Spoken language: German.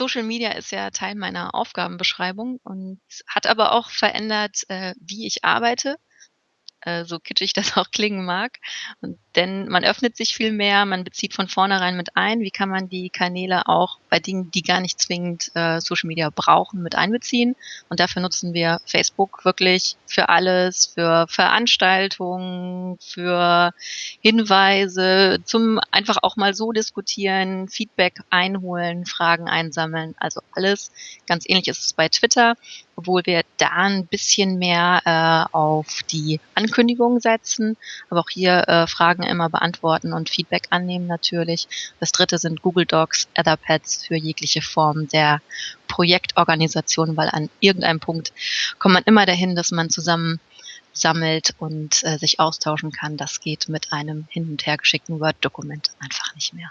Social Media ist ja Teil meiner Aufgabenbeschreibung und hat aber auch verändert, äh, wie ich arbeite äh, so kitschig das auch klingen mag. Und denn man öffnet sich viel mehr, man bezieht von vornherein mit ein, wie kann man die Kanäle auch bei Dingen, die gar nicht zwingend äh, Social Media brauchen, mit einbeziehen. Und dafür nutzen wir Facebook wirklich für alles, für Veranstaltungen, für Hinweise, zum einfach auch mal so diskutieren, Feedback einholen, Fragen einsammeln, also alles. Ganz ähnlich ist es bei Twitter obwohl wir da ein bisschen mehr äh, auf die Ankündigung setzen, aber auch hier äh, Fragen immer beantworten und Feedback annehmen natürlich. Das dritte sind Google Docs, Etherpads für jegliche Form der Projektorganisation, weil an irgendeinem Punkt kommt man immer dahin, dass man zusammen sammelt und äh, sich austauschen kann. Das geht mit einem hin und her geschickten Word-Dokument einfach nicht mehr.